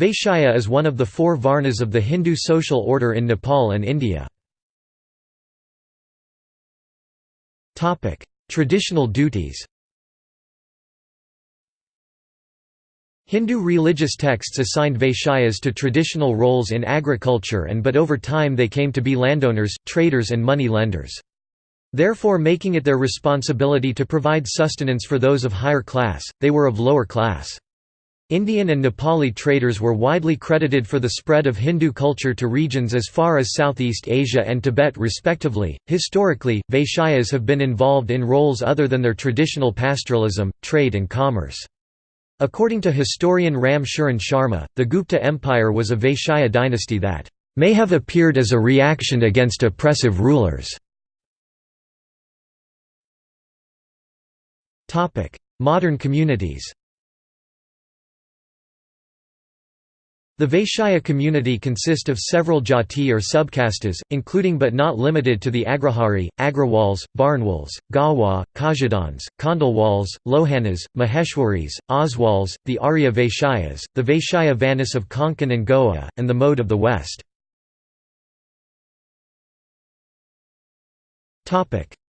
Vaishya is one of the four Varnas of the Hindu social order in Nepal and India. Traditional duties Hindu religious texts assigned Vaishyas to traditional roles in agriculture and but over time they came to be landowners, traders and money lenders. Therefore making it their responsibility to provide sustenance for those of higher class, they were of lower class. Indian and Nepali traders were widely credited for the spread of Hindu culture to regions as far as Southeast Asia and Tibet respectively. Historically, Vaishyas have been involved in roles other than their traditional pastoralism, trade and commerce. According to historian Ram Sharan Sharma, the Gupta Empire was a Vaishya dynasty that may have appeared as a reaction against oppressive rulers. Modern communities The Vaishya community consist of several jati or subcastes, including but not limited to the Agrahari, Agrawals, Barnwals, Gawa, Kajadans, Khandelwals, Lohanas, Maheshwaris, Oswals, the Arya Vaishyas, the Vaishya Vanis of Konkan and Goa, and the Modh of the West.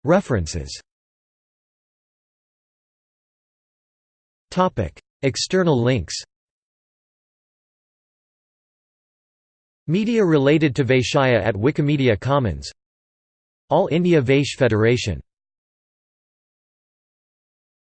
References. External links Media related to Vaishya at Wikimedia Commons. All India Vaish Federation